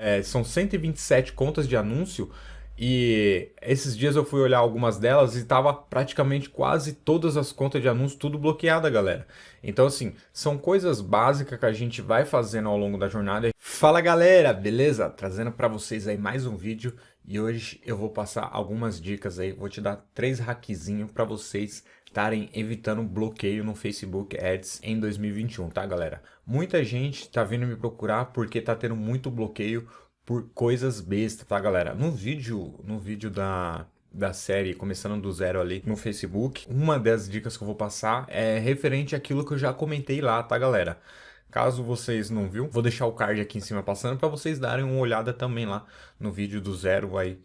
É, são 127 contas de anúncio e esses dias eu fui olhar algumas delas e tava praticamente quase todas as contas de anúncio tudo bloqueada, galera. Então assim, são coisas básicas que a gente vai fazendo ao longo da jornada. Fala galera, beleza? Trazendo para vocês aí mais um vídeo e hoje eu vou passar algumas dicas aí, vou te dar três hackzinhos para vocês estarem evitando bloqueio no Facebook Ads em 2021, tá galera? Muita gente tá vindo me procurar porque tá tendo muito bloqueio por coisas bestas, tá, galera? No vídeo, no vídeo da, da série Começando do Zero ali no Facebook, uma das dicas que eu vou passar é referente àquilo que eu já comentei lá, tá, galera? Caso vocês não viu, vou deixar o card aqui em cima passando para vocês darem uma olhada também lá no vídeo do Zero aí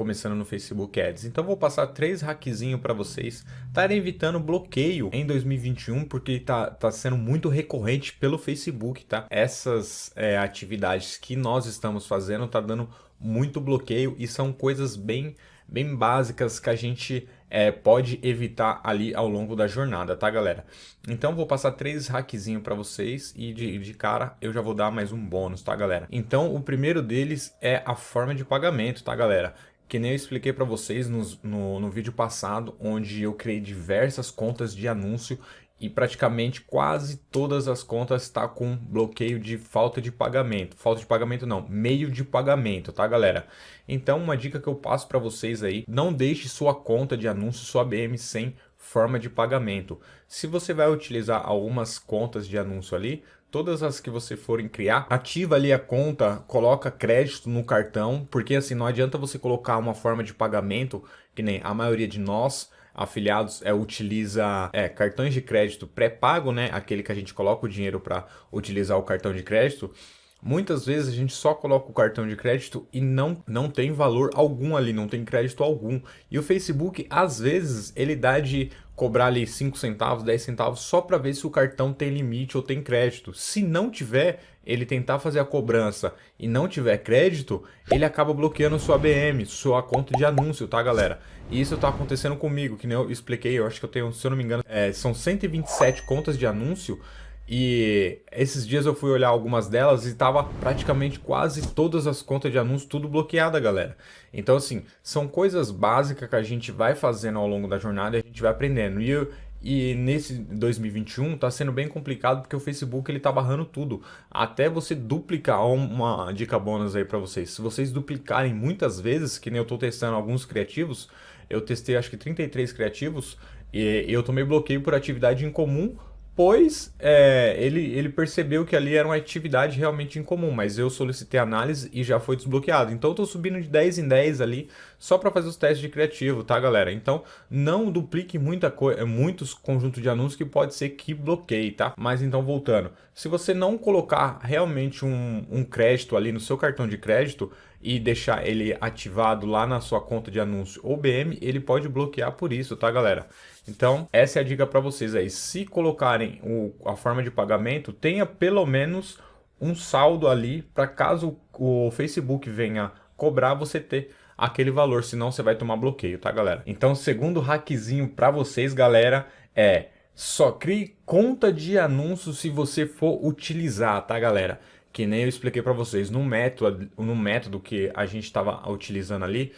começando no Facebook Ads. Então vou passar três hackzinhos para vocês estarem evitando bloqueio em 2021, porque tá, tá sendo muito recorrente pelo Facebook, tá? Essas é, atividades que nós estamos fazendo tá dando muito bloqueio e são coisas bem, bem básicas que a gente é, pode evitar ali ao longo da jornada, tá galera? Então vou passar três hackzinhos para vocês e de, de cara eu já vou dar mais um bônus, tá galera? Então o primeiro deles é a forma de pagamento, tá galera? que nem eu expliquei para vocês no, no, no, vídeo passado, onde eu criei diversas contas de anúncio e praticamente quase todas as contas está com bloqueio de falta de pagamento. Falta de pagamento não, meio de pagamento, tá galera? Então uma dica que eu passo para vocês aí, não deixe sua conta de anúncio, sua BM sem forma de pagamento. Se você vai utilizar algumas contas de anúncio ali, todas as que você forem criar, ativa ali a conta, coloca crédito no cartão, porque assim, não adianta você colocar uma forma de pagamento, que nem a maioria de nós, afiliados é, utiliza é, cartões de crédito pré-pago, né? Aquele que a gente coloca o dinheiro para utilizar o cartão de crédito. Muitas vezes a gente só coloca o cartão de crédito e não, não tem valor algum ali, não tem crédito algum. E o Facebook, às vezes, ele dá de cobrar ali 5 centavos, 10 centavos só para ver se o cartão tem limite ou tem crédito. Se não tiver, ele tentar fazer a cobrança e não tiver crédito, ele acaba bloqueando sua BM, sua conta de anúncio, tá galera? E isso tá acontecendo comigo, que nem eu expliquei, eu acho que eu tenho, se eu não me engano, é, são 127 contas de anúncio e esses dias eu fui olhar algumas delas e tava praticamente quase todas as contas de anúncio tudo bloqueada, galera. Então assim, são coisas básicas que a gente vai fazendo ao longo da jornada e a gente vai aprendendo. E, eu, e nesse 2021 tá sendo bem complicado porque o Facebook ele tá barrando tudo. Até você duplicar, uma dica bônus aí para vocês. Se vocês duplicarem muitas vezes, que nem eu tô testando alguns criativos, eu testei acho que 33 criativos e eu tomei bloqueio por atividade em comum depois é, ele, ele percebeu que ali era uma atividade realmente incomum, mas eu solicitei análise e já foi desbloqueado. Então eu tô subindo de 10 em 10 ali só para fazer os testes de criativo, tá galera? Então não duplique muita coisa, muitos conjuntos de anúncios que pode ser que bloqueie, tá? Mas então voltando, se você não colocar realmente um, um crédito ali no seu cartão de crédito e deixar ele ativado lá na sua conta de anúncio ou BM, ele pode bloquear por isso, tá galera? Então, essa é a dica para vocês aí. Se colocarem o, a forma de pagamento, tenha pelo menos um saldo ali para caso o Facebook venha cobrar, você ter aquele valor, senão você vai tomar bloqueio, tá galera? Então, segundo hackzinho para vocês, galera, é só crie conta de anúncio se você for utilizar, tá galera? Que nem eu expliquei para vocês, no método, no método que a gente estava utilizando ali,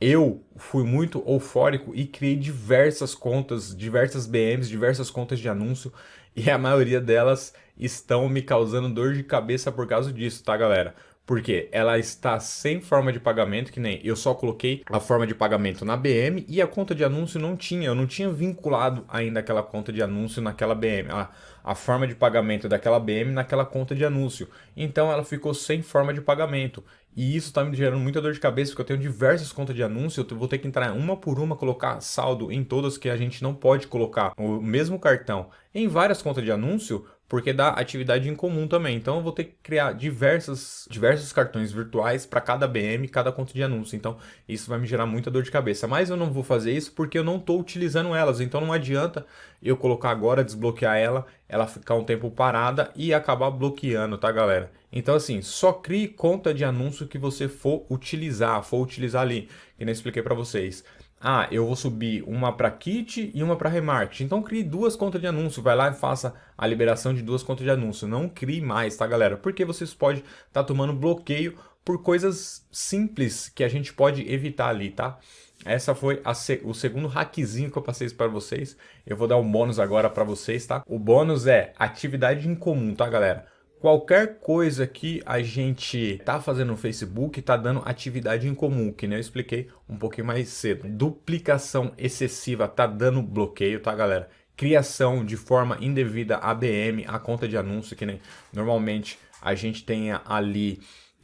eu fui muito eufórico e criei diversas contas, diversas BMs, diversas contas de anúncio e a maioria delas estão me causando dor de cabeça por causa disso, tá galera? Porque ela está sem forma de pagamento, que nem eu só coloquei a forma de pagamento na BM e a conta de anúncio não tinha. Eu não tinha vinculado ainda aquela conta de anúncio naquela BM, a, a forma de pagamento daquela BM naquela conta de anúncio. Então ela ficou sem forma de pagamento. E isso está me gerando muita dor de cabeça, porque eu tenho diversas contas de anúncio, eu vou ter que entrar uma por uma, colocar saldo em todas que a gente não pode colocar o mesmo cartão em várias contas de anúncio, porque dá atividade em comum também. Então eu vou ter que criar diversas, diversos cartões virtuais para cada BM, cada conta de anúncio. Então isso vai me gerar muita dor de cabeça. Mas eu não vou fazer isso porque eu não estou utilizando elas. Então não adianta eu colocar agora, desbloquear ela, ela ficar um tempo parada e acabar bloqueando, tá galera? Então assim, só crie conta de anúncio que você for utilizar, for utilizar ali, que nem expliquei para vocês ah, eu vou subir uma para kit e uma para remarketing. Então crie duas contas de anúncio, vai lá e faça a liberação de duas contas de anúncio. Não crie mais, tá galera? Porque vocês podem estar tá tomando bloqueio por coisas simples que a gente pode evitar ali, tá? Essa foi se o segundo hackzinho que eu passei para vocês. Eu vou dar um bônus agora para vocês, tá? O bônus é atividade em comum, tá, galera? Qualquer coisa que a gente tá fazendo no Facebook tá dando atividade em comum, que nem eu expliquei um pouquinho mais cedo. Duplicação excessiva tá dando bloqueio, tá, galera? Criação de forma indevida ABM, a conta de anúncio, que nem normalmente a gente tem ali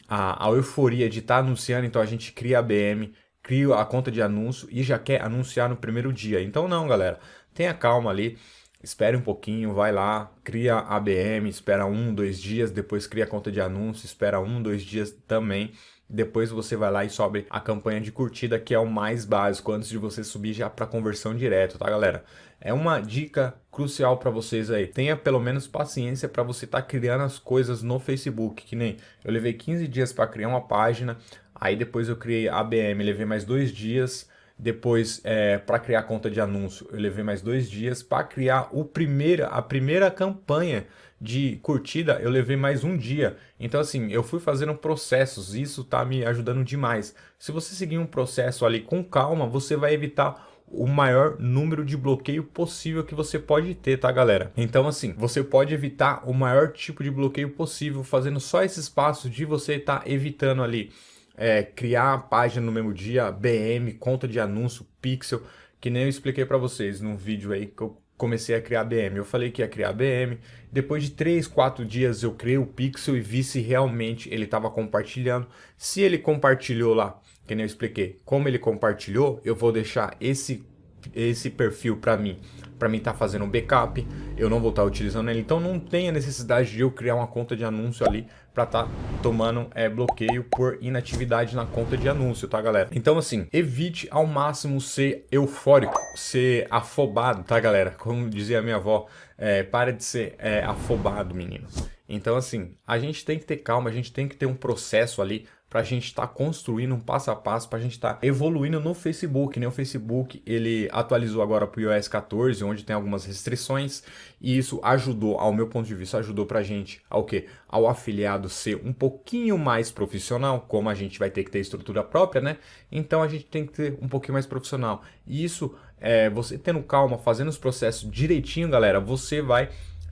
a, a euforia de estar tá anunciando, então a gente cria ABM, cria a conta de anúncio e já quer anunciar no primeiro dia. Então não, galera, tenha calma ali espere um pouquinho, vai lá, cria ABM, espera um, dois dias, depois cria conta de anúncio, espera um, dois dias também. Depois você vai lá e sobe a campanha de curtida, que é o mais básico, antes de você subir já para conversão direto, tá galera? É uma dica crucial para vocês aí. Tenha pelo menos paciência para você estar tá criando as coisas no Facebook, que nem eu levei 15 dias para criar uma página, aí depois eu criei ABM, levei mais dois dias, depois, é, para criar conta de anúncio, eu levei mais dois dias. Para criar o primeira, a primeira campanha de curtida, eu levei mais um dia. Então, assim, eu fui fazendo processos. Isso tá me ajudando demais. Se você seguir um processo ali com calma, você vai evitar o maior número de bloqueio possível que você pode ter, tá galera? Então assim, você pode evitar o maior tipo de bloqueio possível fazendo só esses passos de você estar tá evitando ali é, criar a página no mesmo dia, BM, conta de anúncio, pixel, que nem eu expliquei para vocês num vídeo aí que eu comecei a criar BM. Eu falei que ia criar BM, depois de 3, 4 dias eu criei o pixel e vi se realmente ele estava compartilhando. Se ele compartilhou lá, que nem eu expliquei, como ele compartilhou, eu vou deixar esse, esse perfil para mim para mim tá fazendo um backup, eu não vou estar tá utilizando ele, então não tem a necessidade de eu criar uma conta de anúncio ali para tá tomando é, bloqueio por inatividade na conta de anúncio, tá galera? Então assim, evite ao máximo ser eufórico, ser afobado, tá galera? Como dizia minha avó, é, para de ser é, afobado, menino. Então assim, a gente tem que ter calma, a gente tem que ter um processo ali para a gente estar tá construindo um passo a passo, para a gente estar tá evoluindo no Facebook. Né? O Facebook ele atualizou agora para o iOS 14, onde tem algumas restrições, e isso ajudou, ao meu ponto de vista, ajudou para a gente ao que? Ao afiliado ser um pouquinho mais profissional, como a gente vai ter que ter estrutura própria, né? Então a gente tem que ter um pouquinho mais profissional. E isso, é, você tendo calma, fazendo os processos direitinho, galera, você vai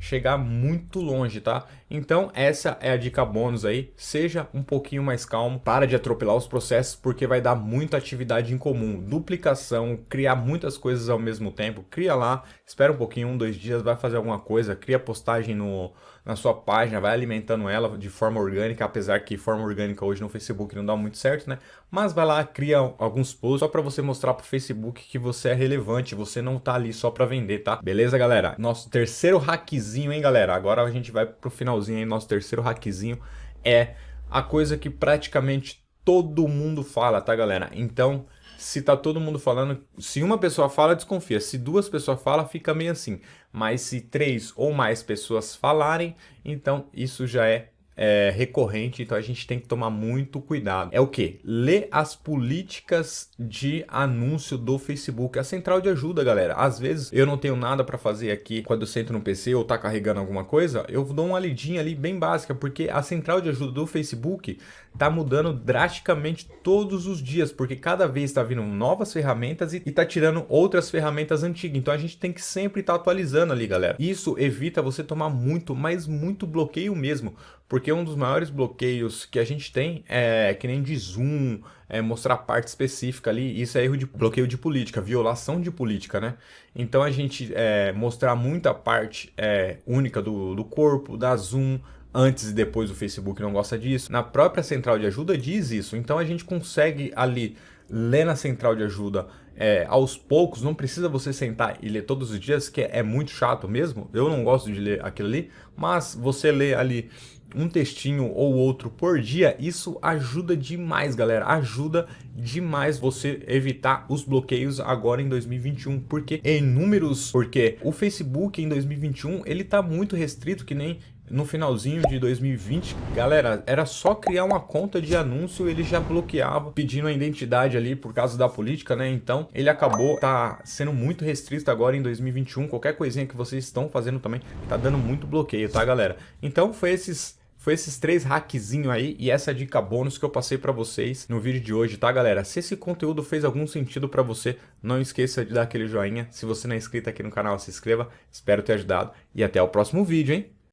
chegar muito longe, tá? Então essa é a dica bônus aí, seja um pouquinho mais calmo, para de atropelar os processos, porque vai dar muita atividade em comum, duplicação, criar muitas coisas ao mesmo tempo, cria lá, espera um pouquinho, um, dois dias, vai fazer alguma coisa, cria postagem no, na sua página, vai alimentando ela de forma orgânica, apesar que forma orgânica hoje no Facebook não dá muito certo, né? Mas vai lá, cria alguns posts só para você mostrar pro Facebook que você é relevante, você não tá ali só para vender, tá? Beleza, galera? Nosso terceiro hackzinho, hein, galera? Agora a gente vai pro finalzinho aí, nosso terceiro hackzinho é a coisa que praticamente todo mundo fala, tá, galera? Então, se tá todo mundo falando, se uma pessoa fala, desconfia. Se duas pessoas falam, fica meio assim. Mas se três ou mais pessoas falarem, então isso já é é, recorrente, então a gente tem que tomar muito cuidado. É o que? Ler as políticas de anúncio do Facebook. A central de ajuda, galera. Às vezes eu não tenho nada para fazer aqui quando eu sento no PC ou tá carregando alguma coisa, eu dou uma lidinha ali bem básica, porque a central de ajuda do Facebook tá mudando drasticamente todos os dias, porque cada vez está vindo novas ferramentas e, está tirando outras ferramentas antigas. Então a gente tem que sempre estar tá atualizando ali, galera. Isso evita você tomar muito, mas muito bloqueio mesmo. Porque um dos maiores bloqueios que a gente tem é que nem de zoom, é mostrar parte específica ali, isso é erro de bloqueio de política, violação de política, né? Então a gente é, mostrar muita parte é, única do, do corpo, da zoom, antes e depois o Facebook não gosta disso. Na própria central de ajuda diz isso, então a gente consegue ali ler na central de ajuda é, aos poucos, não precisa você sentar e ler todos os dias, que é, é muito chato mesmo, eu não gosto de ler aquilo ali, mas você lê ali um textinho ou outro por dia, isso ajuda demais, galera. Ajuda demais você evitar os bloqueios agora em 2021, porque em números, porque o Facebook em 2021 ele tá muito restrito, que nem no finalzinho de 2020, galera, era só criar uma conta de anúncio, ele já bloqueava, pedindo a identidade ali por causa da política, né? Então, ele acabou tá sendo muito restrito agora em 2021, qualquer coisinha que vocês estão fazendo também tá dando muito bloqueio, tá, galera? Então, foi esses foi esses três hackzinhos aí e essa dica bônus que eu passei para vocês no vídeo de hoje, tá galera? Se esse conteúdo fez algum sentido para você, não esqueça de dar aquele joinha. Se você não é inscrito aqui no canal, se inscreva. Espero ter ajudado e até o próximo vídeo, hein?